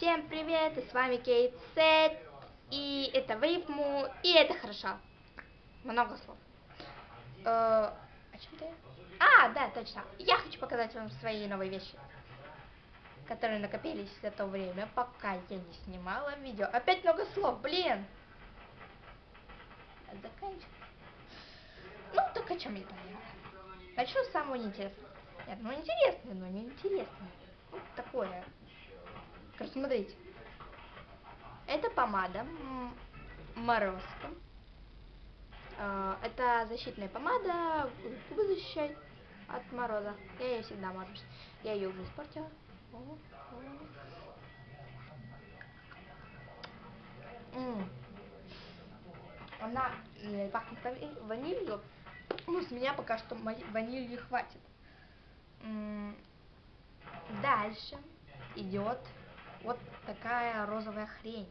Всем привет, и с вами Кейт Сет, и это Вейпму, и это хорошо. Много слов. Э, о чем ты? А, да, точно. Я хочу показать вам свои новые вещи, которые накопились за то время, пока я не снимала видео. Опять много слов, блин. Заканчивай. Ну, так о чем я понимаю? Начну с самого неинтересного. Нет, ну интересное, но не интересное. Вот такое. Короче, смотрите. Это помада Морозко. А, это защитная помада, губы защищает от мороза. Я ее всегда мажусь. Я ее уже испортила. Она пахнет ванилью. Ну, с меня пока что ванилью хватит. Дальше идет вот такая розовая хрень.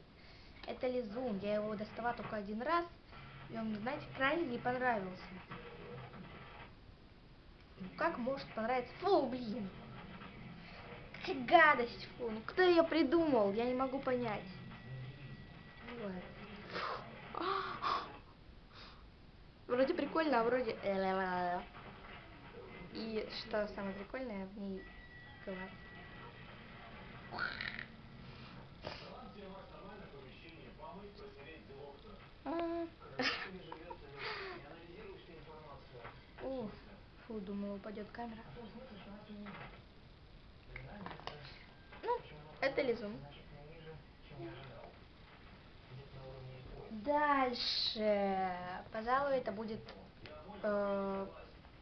Это лизун. Я его доставала только один раз. И он, знаете, крайне не понравился. Ну, как может понравиться? Фу, блин. Какая гадость, фу. Ну кто ее придумал? Я не могу понять. Вот. Вроде прикольно, а вроде... И что самое прикольное, в ней глаз. О, фу, думаю, упадет камера. Ну, это лизун. Дальше, пожалуй, это будет э,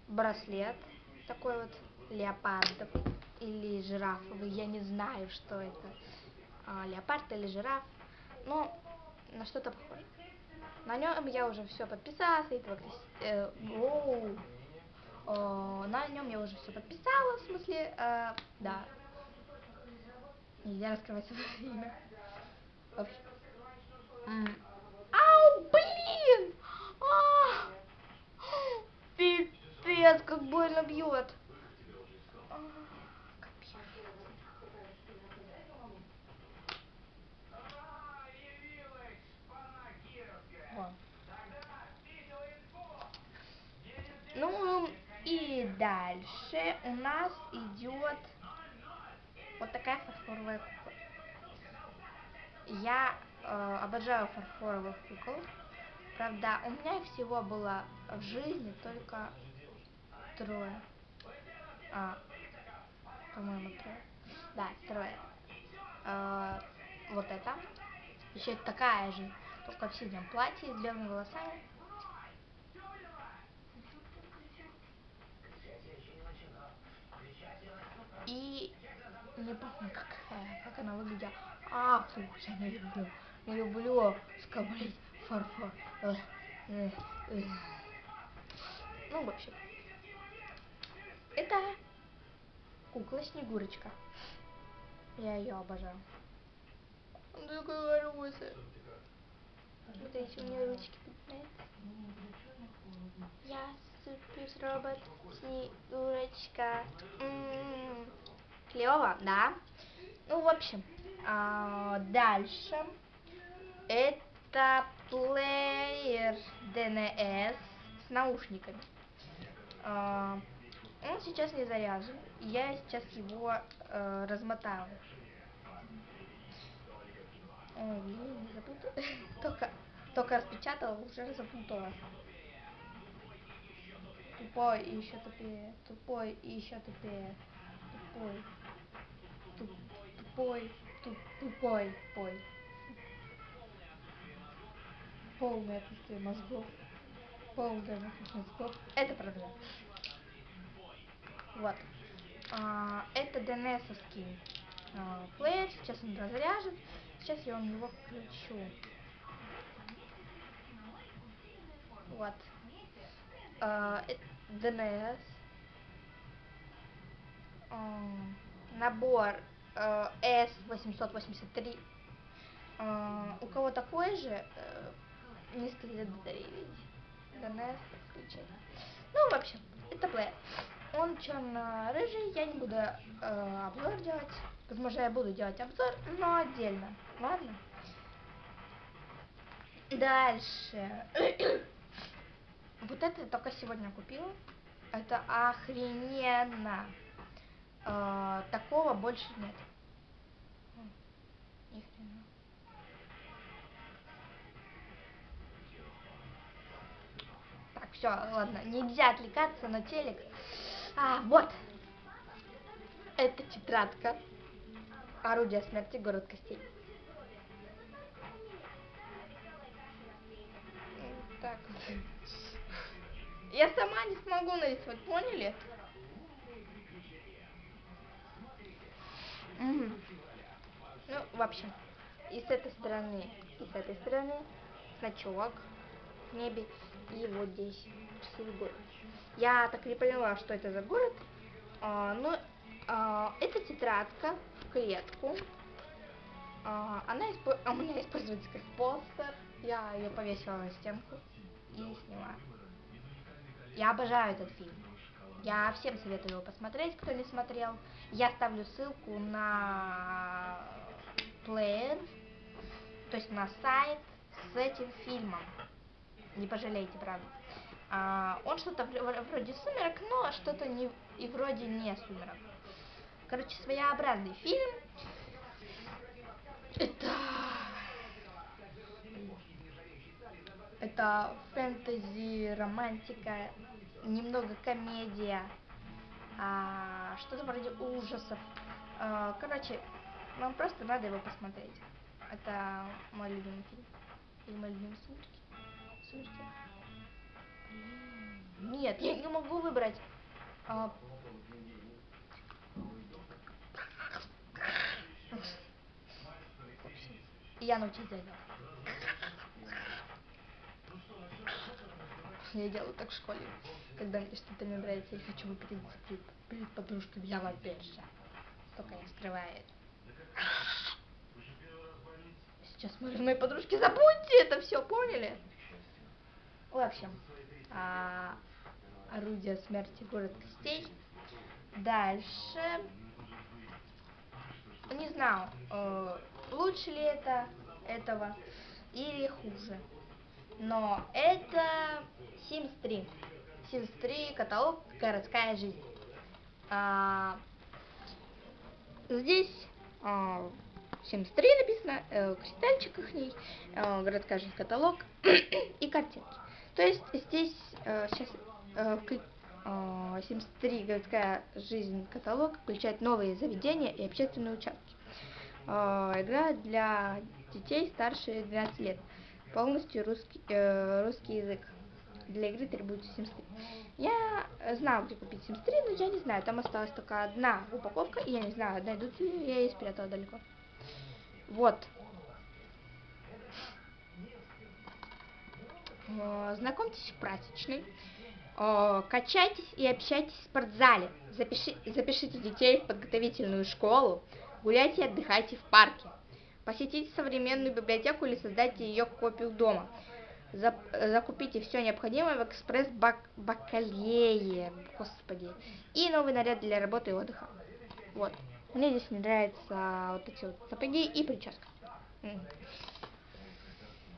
браслет такой вот леопардовый или жирафовый, я не знаю, что это, а, леопард или жираф, но на что-то похоже. На нем я уже все подписала, этого э, оу, о, на нем я уже все подписала, в смысле, э, да. Нельзя раскрывать свое имя. Ау, блин! А! Пипец, как больно бьет. И дальше у нас идет вот такая фарфоровая кукла. Я э, обожаю фарфоровых кукол. Правда, у меня их всего было в жизни только трое. А, по-моему, трое. Да, трое. Э, вот это. Еще такая же, только в синем платье с белыми волосами. И не помню, какая, как она выглядела. А, фу, я не люблю. Не люблю скоблить фарфор. Э, э, э. Ну, в общем. Это кукла Снегурочка. Я ее обожаю. Она такая хорошая. Смотрите, у нее ручки. Я супер робот Снегурочка. М -м -м. Клево, да? Ну, в общем, а, дальше. Это плеер DNS с наушниками. А, он сейчас не заряжен. Я сейчас его э, размотаю. Ой, не только, только распечатала, уже запутала. Тупой и еще тупее. Тупой и еще тупее. Тупой. Туп, тупой. Туп, тупой. Пой. Полное отсутствие мозгов. Полное отсутствие мозгов. Это проблема. Вот. А, это DNS-овский а, плеер. Сейчас он разряжен. Сейчас я вам его включу. Вот. А, DNS. Набор а, S883. А, у кого такой же, низкие батареи, видите? DNS включение. Ну, в общем, это плеер. Он черно-рыжий, я не буду э, обзор делать. Возможно, я буду делать обзор, но отдельно. Ладно? Дальше. вот это я только сегодня купила. Это охрененно. Э, такого больше нет. Ни хрена. Так, все, ладно, нельзя отвлекаться на телек. А, вот. Это тетрадка. Орудие смерти, город костей. Так вот. Я сама не смогу нарисовать, поняли? Угу. Ну, в общем, и с этой стороны, и с этой стороны значок в небе, и вот здесь красивый город. Я так не поняла, что это за город, а, но а, это тетрадка в клетку. А, она испо... а у меня используется как постер. Я ее повесила на стенку и сняла. Я обожаю этот фильм. Я всем советую его посмотреть, кто не смотрел. Я ставлю ссылку на плеер, то есть на сайт с этим фильмом. Не пожалейте, правда. А, он что-то вроде сумерок, но что-то не и вроде не сумерок. Короче, своеобразный фильм. Это... Это фэнтези, романтика, немного комедия, а, что-то вроде ужасов. А, короче, вам просто надо его посмотреть. Это мой любимый фильм. Или мой любимый сумерки. Сумерки. Нет, я не могу выбрать. А... Я научусь делать. Я делаю так в школе, когда мне что-то не нравится, я хочу выпить перед, подружкой, я вопейша. Только я скрываю это. Сейчас смотрю мои подружки, забудьте это все, поняли? В общем, а, орудие смерти город костей. Дальше. Не знаю, э, лучше ли это этого или хуже. Но это Sims 3. Sims 3 каталог городская жизнь. А, здесь а, Sims 3 написано, э, кристальчик их ней, э, городская жизнь каталог и картинки. То есть здесь э, сейчас э, э, Sims 3 городская жизнь каталог включает новые заведения и общественные участки. Э, игра для детей старше 12 лет. Полностью русский, э, русский язык. Для игры требуется Sims 3. Я знаю, где купить Sims 3, но я не знаю. Там осталась только одна упаковка, и я не знаю, найдут ли я ее спрятала далеко. Вот. Э, знакомьтесь в прачечной, э, качайтесь и общайтесь в спортзале, Запиши, запишите детей в подготовительную школу, гуляйте и отдыхайте в парке, посетите современную библиотеку или создайте ее копию дома, закупите все необходимое в экспресс-бакалее, господи, и новый наряд для работы и отдыха. Вот. Мне здесь не нравятся вот эти вот сапоги и прическа.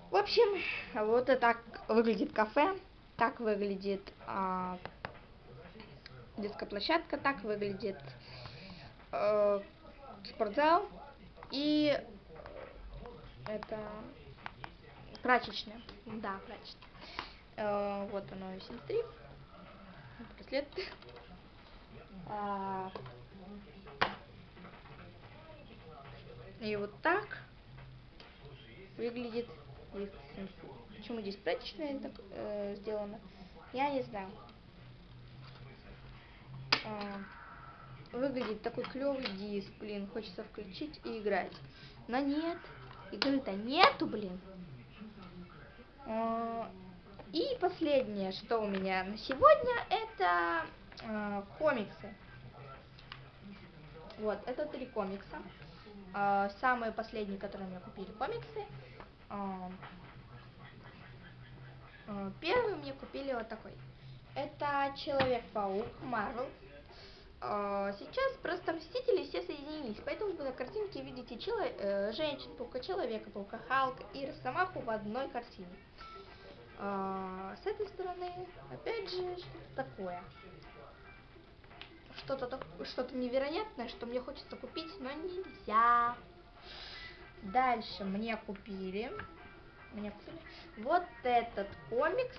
В общем, вот это так выглядит кафе, так выглядит а, детская площадка, так выглядит а, спортзал и это прачечная. Да, прачечная. А, вот оно и 73. Браслет. А, и вот так выглядит Почему здесь прачечная так э, сделано, я не знаю. А, выглядит такой клевый диск, блин, хочется включить и играть. Но нет, игры-то нету, блин. А, и последнее, что у меня на сегодня, это э, комиксы. Вот, это три комикса. Э, самые последние, которые мне купили комиксы. А, а, первый мне купили вот такой. Это Человек-паук Марвел. А, сейчас просто Мстители все соединились, поэтому вы на картинке видите чело... э, Женщин-паука, Человека-паука, Халка и Росомаху в одной картине. А, с этой стороны, опять же, что-то такое. Что-то что-то невероятное, что мне хочется купить, но нельзя. Дальше мне купили, мне купили вот этот комикс.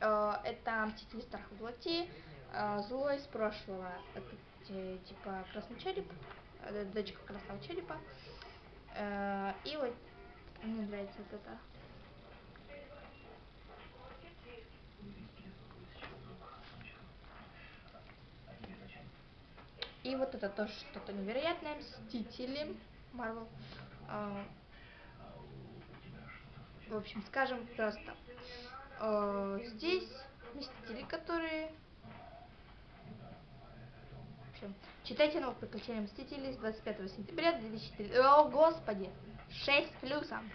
Э, это Мстители Страх Плоти а, злой из прошлого. Это типа красный череп, э, дочка красного черепа. Э, и вот мне нравится вот это. И вот это тоже что-то невероятное. Мстители. Марвел. А, в общем, скажем просто. Здесь Мстители, которые общем, читайте новых приключения Мстителей с 25 сентября 2004. О, господи! 6 плюсом.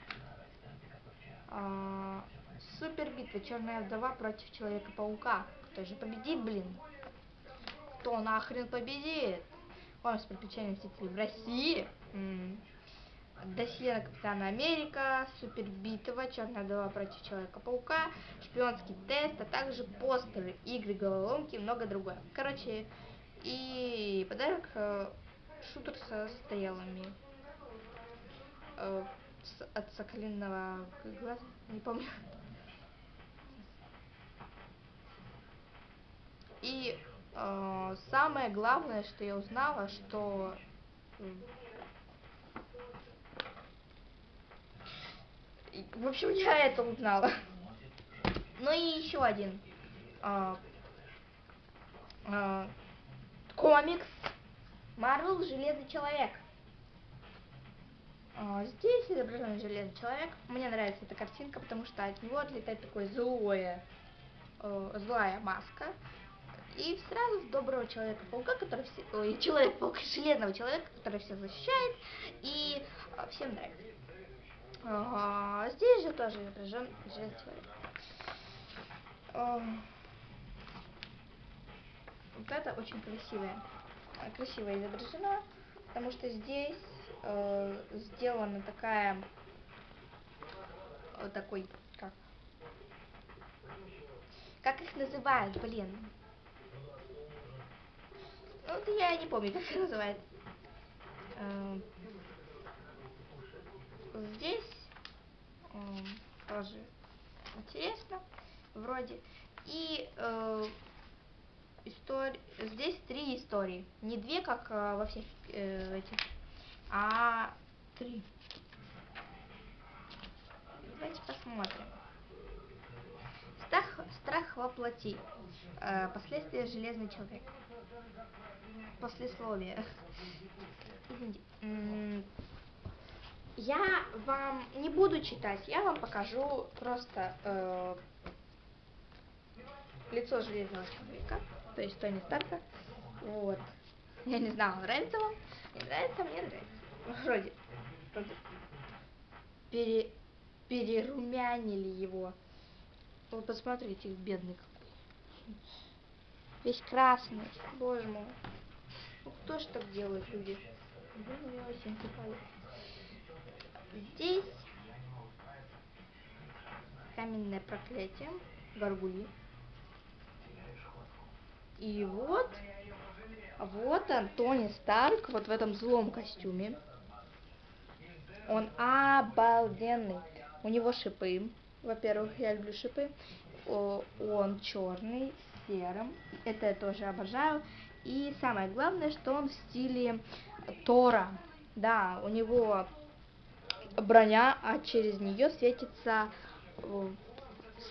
А, супер битва. Черная вдова против Человека-паука. Кто же победит, блин? Кто нахрен победит? Вам с приключениями Мстителей в России. М -м. Досье на Капитана Америка, Супер битва, Черная вдова против Человека-паука, Шпионский тест, а также постеры, игры, головоломки и много другое. Короче, и подарок э, шутер со стрелами. Э, от соколиного глаза, не помню. И э, самое главное, что я узнала, что в общем, я это узнала. Ну и еще один. Э, комикс Марвел Железный человек. А, здесь изображен Железный человек. Мне нравится эта картинка, потому что от него отлетает такое злое, э, злая маска. И сразу в доброго человека-паука, который все... Ой, человек-паука, железного человека, который все защищает. И э, всем нравится. А, здесь же тоже изображен Железный человек. Вот это очень красивая, красиво изображена, потому что здесь э, сделана такая, вот такой, как, как их называют, блин. Ну, вот я не помню, как их называют. Э, здесь э, тоже интересно, вроде. И э, истории. Здесь три истории. Не две, как э, во всех э, этих, а три. Давайте посмотрим. Страх, страх воплоти. Э, последствия железный человек. Послесловие. Извините. Я вам не буду читать, я вам покажу просто э, лицо железного человека то есть Тони Старка. Вот. Я не знаю, нравится вам? Не нравится, мне нравится. Вроде. вроде. Пере, перерумянили его. Вот посмотрите, бедный какой. Весь красный. Боже мой. Ну кто ж так делает, люди? Здесь каменное проклятие. Горгульи. И вот, вот он, Тони Старк, вот в этом злом костюме. Он обалденный. У него шипы. Во-первых, я люблю шипы. Он черный, серым. Это я тоже обожаю. И самое главное, что он в стиле Тора. Да, у него броня, а через нее светится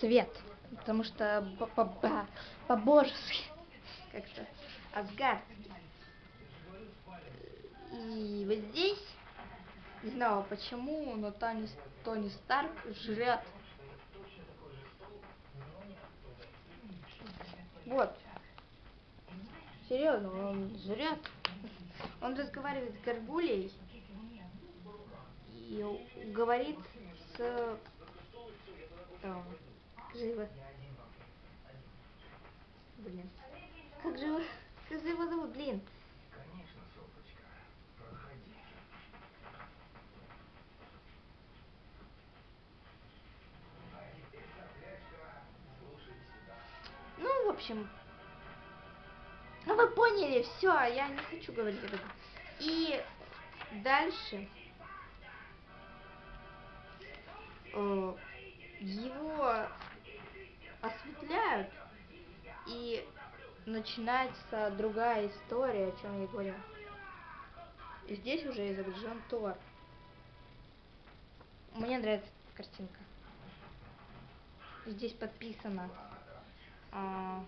свет. Потому что по-божески как-то асгардский. И вот здесь, не знаю почему, но Тони, Тони Старк жрет. Вот. Серьезно, он жрет. Он разговаривает с горгулей и говорит с... Там, живо блин. Как же его, как же его зовут, блин? Конечно, Софочка. Проходи. А. Ну, в общем, ну вы поняли, все, я не хочу говорить об этом. И дальше э, его осветляют и начинается другая история, о чем я говорю. И здесь уже изображен Тор. Мне нравится картинка. Здесь подписано. а,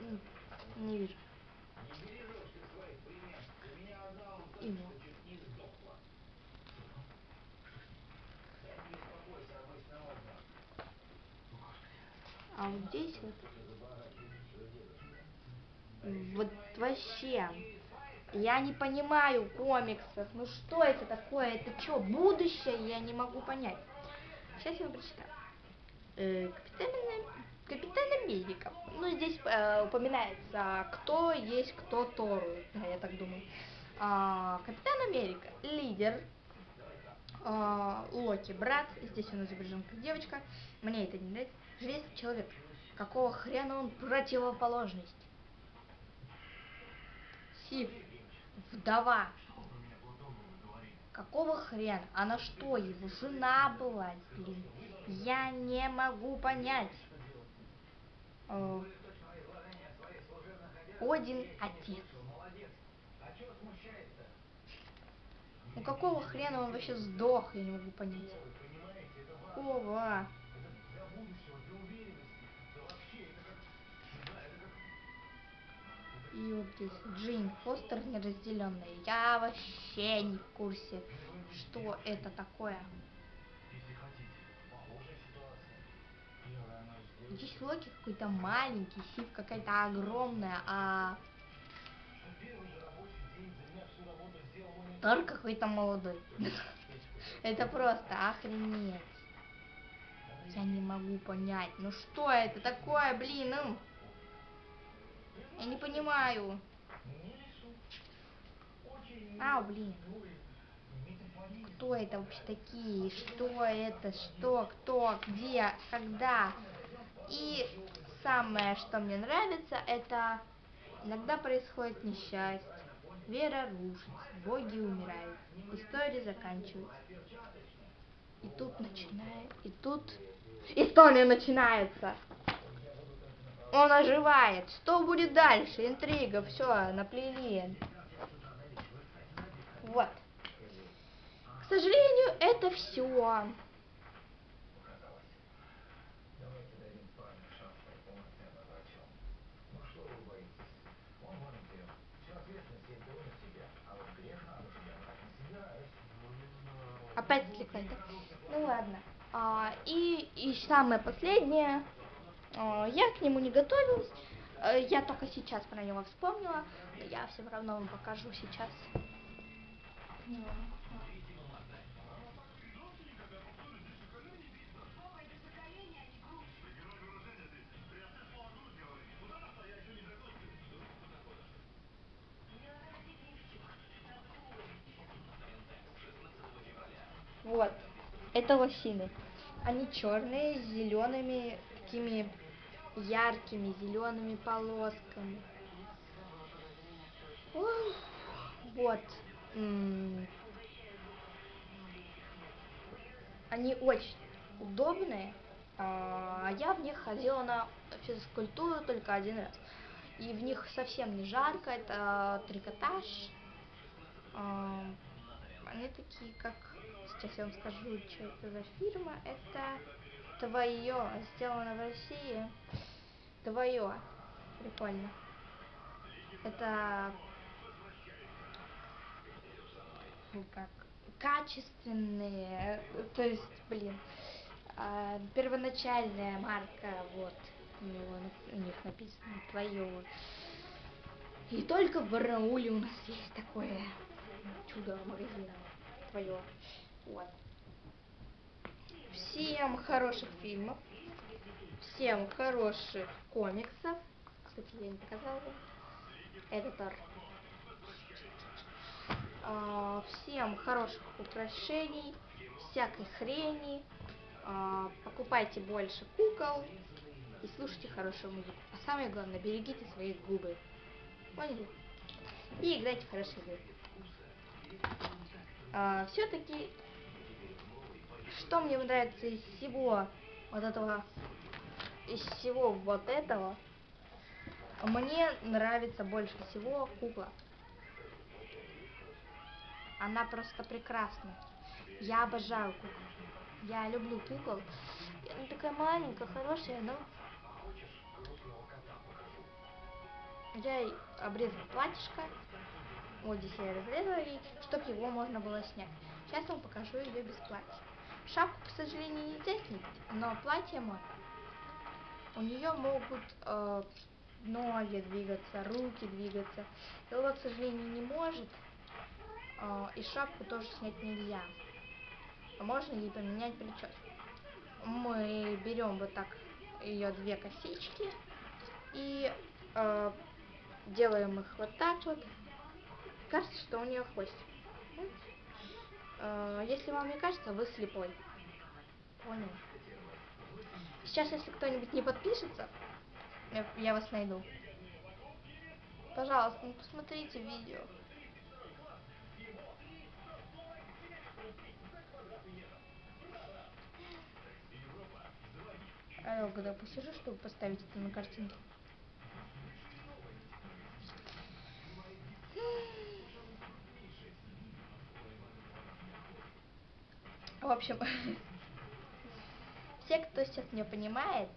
м, не вижу. Не бережешь ты своих племен. У меня одна он Имя. точно чуть не сдохла. Кстати, не успокойся, авось на отдых. А вот здесь вот, вот вообще, я не понимаю комиксов. Ну что это такое? Это что, будущее? Я не могу понять. Сейчас я вам прочитаю. Э, Капитан, Капитан Америка. Ну, здесь э, упоминается, кто есть кто Тору, да, я так думаю. А, Капитан Америка, лидер, а, Локи, брат, здесь он изображен как девочка, мне это не нравится, Железный человек, какого хрена он противоположность? Сив, вдова, какого хрена? Она что, его жена была, блин? Я не могу понять. Э, Один отец. Ну какого хрена он вообще сдох, я не могу понять. Какого? И вот здесь Джейн Фостер неразделенная. Я вообще не в курсе, что это такое. Здесь Локи какой-то маленький, Сив какая-то огромная, а Тор какой-то молодой. Это просто охренеть. Я не могу понять. Ну что это такое, блин? ну? Я не понимаю. Ау, блин. Кто это вообще такие? Что это? Что? Кто? Где? Когда? И самое, что мне нравится, это иногда происходит несчастье. Вера рушится, боги умирают, история заканчивается. И тут начинает, и тут история начинается. Он оживает. Что будет дальше? Интрига, все, наплели. Вот. К сожалению, это все. Опять отвлеклась, да? Ну ладно. А, и, и самое последнее. А, я к нему не готовилась. А, я только сейчас про него вспомнила. Но я все равно вам покажу сейчас. Это лосины. Они черные, с зелеными, такими яркими зелеными полосками. Ой, Вот. М. Они очень удобные. А я в них ходила на физкультуру только один раз. И в них совсем не жарко. Это трикотаж. А, Они такие, как... Сейчас я вам скажу, что это за фирма. Это твое. Сделано в России. Твое. Прикольно. Это... ну, как качественные, то есть, блин, а, первоначальная марка, вот, у, них написано твое. И только в Барнауле у нас есть такое чудо магазина твое. Вот. Всем хороших фильмов. всем хороших комиксов. Кстати, я не показала вам. Это Тор. А, всем хороших украшений, всякой хрени. А, покупайте больше кукол и слушайте хорошую музыку. А самое главное, берегите свои губы. Поняли? И играйте в хорошие игры. А, Все-таки, что мне нравится из всего вот этого, из всего вот этого, мне нравится больше всего кукла. Она просто прекрасна. Я обожаю кукол. Я люблю кукол. И Она такая маленькая, хорошая, но... Я ей обрезала платьишко. Вот здесь я разрезала ей, чтобы его можно было снять. Сейчас вам покажу ее без платья. Шапку, к сожалению, нельзя снять, но платье можно. У нее могут э, ноги двигаться, руки двигаться. Голова, к сожалению, не может. Э, и шапку тоже снять нельзя. А можно ей поменять прическу. Мы берем вот так ее две косички и э, делаем их вот так вот. Кажется, что у нее хвостик. Э, Если вам не кажется, вы слепой. Понял? Сейчас, если кто-нибудь не подпишется, я, я вас найду. Пожалуйста, ну посмотрите видео. А я когда посижу, чтобы поставить это на картинку. В общем, все, кто сейчас меня понимает,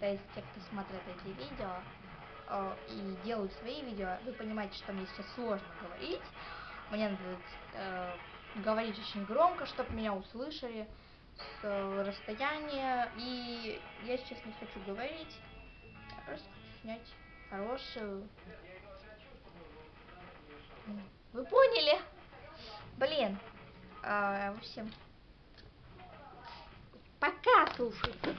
то есть те, кто смотрят эти видео э, и делают свои видео, вы понимаете, что мне сейчас сложно говорить. Мне надо э, говорить очень громко, чтобы меня услышали с э, расстояния. И я сейчас не хочу говорить, я просто хочу снять хорошую. Вы поняли? Блин. А, в общем, пока слушайте.